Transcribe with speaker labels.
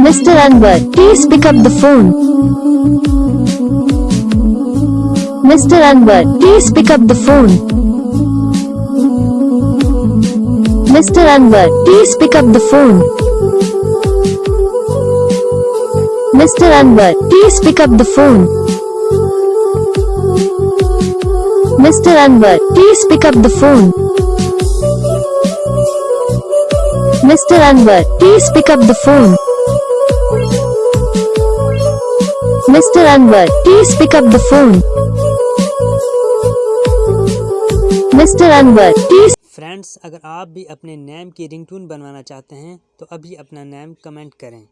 Speaker 1: Mr. Anwar, please pick up the phone. Mr. Anwar, please pick up the phone. Mr. Anwar, please pick up the phone. Mr. Anwar, please pick up the phone. Mr. Anwar, please pick up the phone. Mr. Anwar, please pick up the phone. Mr. Anwar, please pick up the phone. Mr. Anwar, please
Speaker 2: friends अगर आप भी अपने name की ringtone बनवाना चाहते हैं तो अभी अपना नेम कमेंट करें